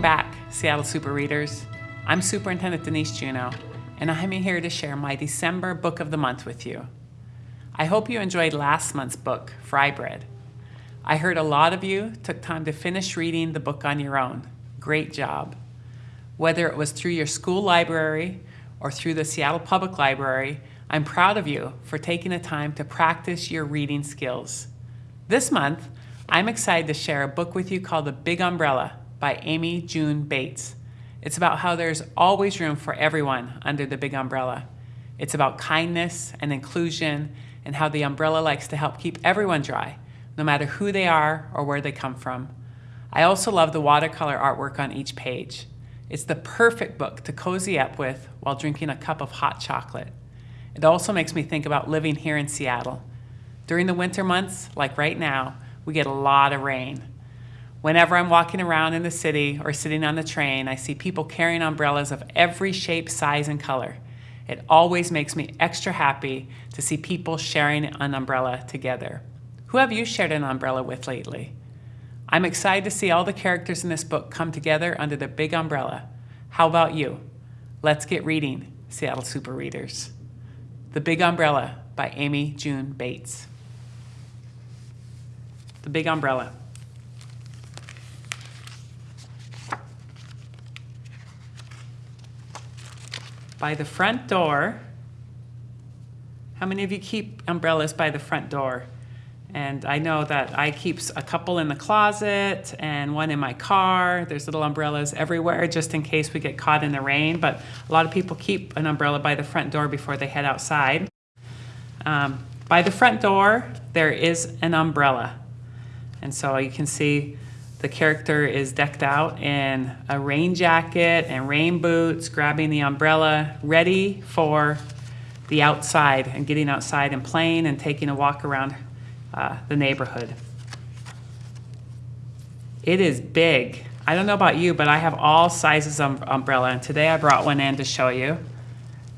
Welcome back, Seattle Super Readers. I'm Superintendent Denise Juneau, and I'm here to share my December Book of the Month with you. I hope you enjoyed last month's book, Fry Bread. I heard a lot of you took time to finish reading the book on your own. Great job. Whether it was through your school library or through the Seattle Public Library, I'm proud of you for taking the time to practice your reading skills. This month, I'm excited to share a book with you called The Big Umbrella by Amy June Bates. It's about how there's always room for everyone under the big umbrella. It's about kindness and inclusion and how the umbrella likes to help keep everyone dry, no matter who they are or where they come from. I also love the watercolor artwork on each page. It's the perfect book to cozy up with while drinking a cup of hot chocolate. It also makes me think about living here in Seattle. During the winter months, like right now, we get a lot of rain. Whenever I'm walking around in the city or sitting on the train, I see people carrying umbrellas of every shape, size, and color. It always makes me extra happy to see people sharing an umbrella together. Who have you shared an umbrella with lately? I'm excited to see all the characters in this book come together under the big umbrella. How about you? Let's get reading, Seattle Super Readers. The Big Umbrella by Amy June Bates. The Big Umbrella. By the front door. How many of you keep umbrellas by the front door? And I know that I keep a couple in the closet and one in my car. There's little umbrellas everywhere just in case we get caught in the rain. But a lot of people keep an umbrella by the front door before they head outside. Um, by the front door, there is an umbrella. And so you can see the character is decked out in a rain jacket and rain boots, grabbing the umbrella, ready for the outside and getting outside and playing and taking a walk around uh, the neighborhood. It is big. I don't know about you, but I have all sizes of umbrella, and today I brought one in to show you.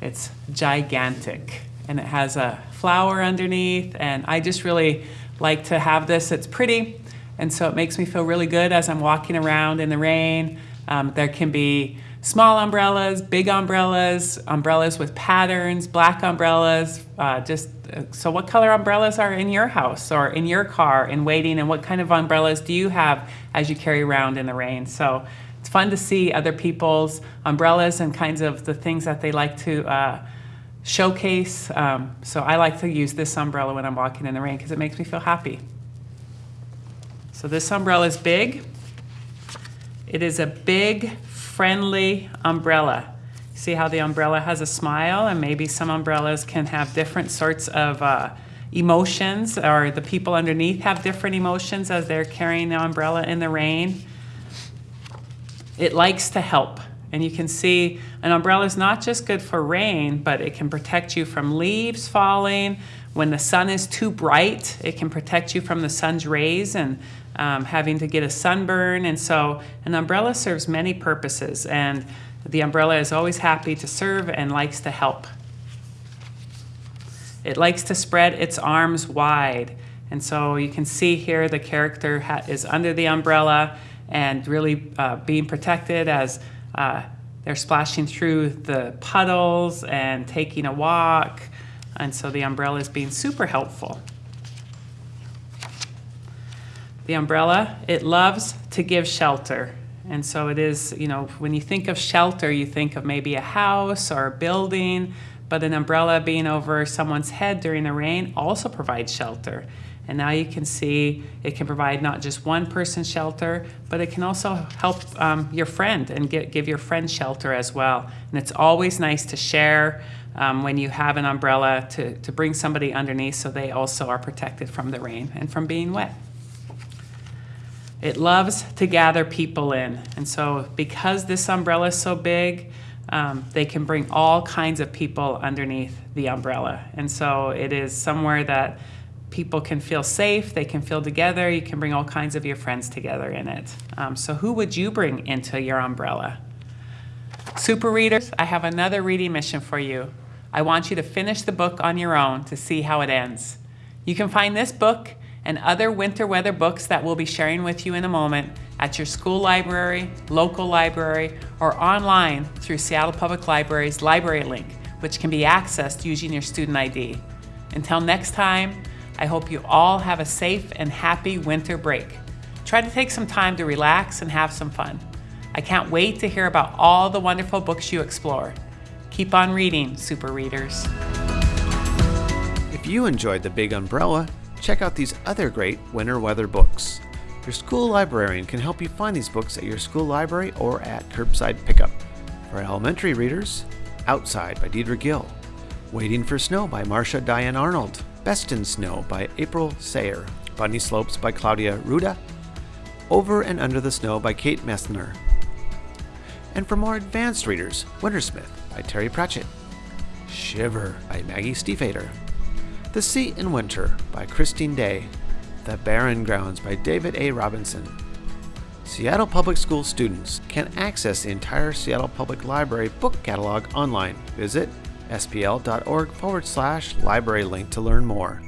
It's gigantic, and it has a flower underneath, and I just really like to have this. It's pretty, and so it makes me feel really good as I'm walking around in the rain. Um, there can be small umbrellas, big umbrellas, umbrellas with patterns, black umbrellas. Uh, just uh, so, what color umbrellas are in your house or in your car in waiting, and what kind of umbrellas do you have as you carry around in the rain? So, it's fun to see other people's umbrellas and kinds of the things that they like to. Uh, showcase. Um, so I like to use this umbrella when I'm walking in the rain because it makes me feel happy. So this umbrella is big. It is a big, friendly umbrella. See how the umbrella has a smile and maybe some umbrellas can have different sorts of uh, emotions or the people underneath have different emotions as they're carrying the umbrella in the rain. It likes to help. And you can see an umbrella is not just good for rain, but it can protect you from leaves falling. When the sun is too bright, it can protect you from the sun's rays and um, having to get a sunburn. And so an umbrella serves many purposes and the umbrella is always happy to serve and likes to help. It likes to spread its arms wide. And so you can see here the character is under the umbrella and really uh, being protected as uh, they're splashing through the puddles and taking a walk. And so the umbrella is being super helpful the umbrella, it loves to give shelter. And so it is, you know, when you think of shelter, you think of maybe a house or a building, but an umbrella being over someone's head during the rain also provides shelter. And now you can see it can provide not just one person shelter, but it can also help um, your friend and get, give your friend shelter as well. And it's always nice to share um, when you have an umbrella to, to bring somebody underneath so they also are protected from the rain and from being wet. It loves to gather people in. And so because this umbrella is so big, um, they can bring all kinds of people underneath the umbrella. And so it is somewhere that people can feel safe, they can feel together, you can bring all kinds of your friends together in it. Um, so who would you bring into your umbrella? Super readers, I have another reading mission for you. I want you to finish the book on your own to see how it ends. You can find this book and other winter weather books that we'll be sharing with you in a moment at your school library, local library, or online through Seattle Public Library's Library Link, which can be accessed using your student ID. Until next time, I hope you all have a safe and happy winter break. Try to take some time to relax and have some fun. I can't wait to hear about all the wonderful books you explore. Keep on reading, super readers. If you enjoyed The Big Umbrella, check out these other great winter weather books. Your school librarian can help you find these books at your school library or at curbside pickup. For elementary readers, Outside by Deirdre Gill, Waiting for Snow by Marsha Diane Arnold, Best in Snow by April Sayre, Bunny Slopes by Claudia Rueda, Over and Under the Snow by Kate Messner. And for more advanced readers, Wintersmith by Terry Pratchett, Shiver by Maggie Stiefvater, The Sea in Winter by Christine Day, The Barren Grounds by David A. Robertson. Seattle Public School students can access the entire Seattle Public Library book catalog online. Visit spl.org forward slash library link to learn more.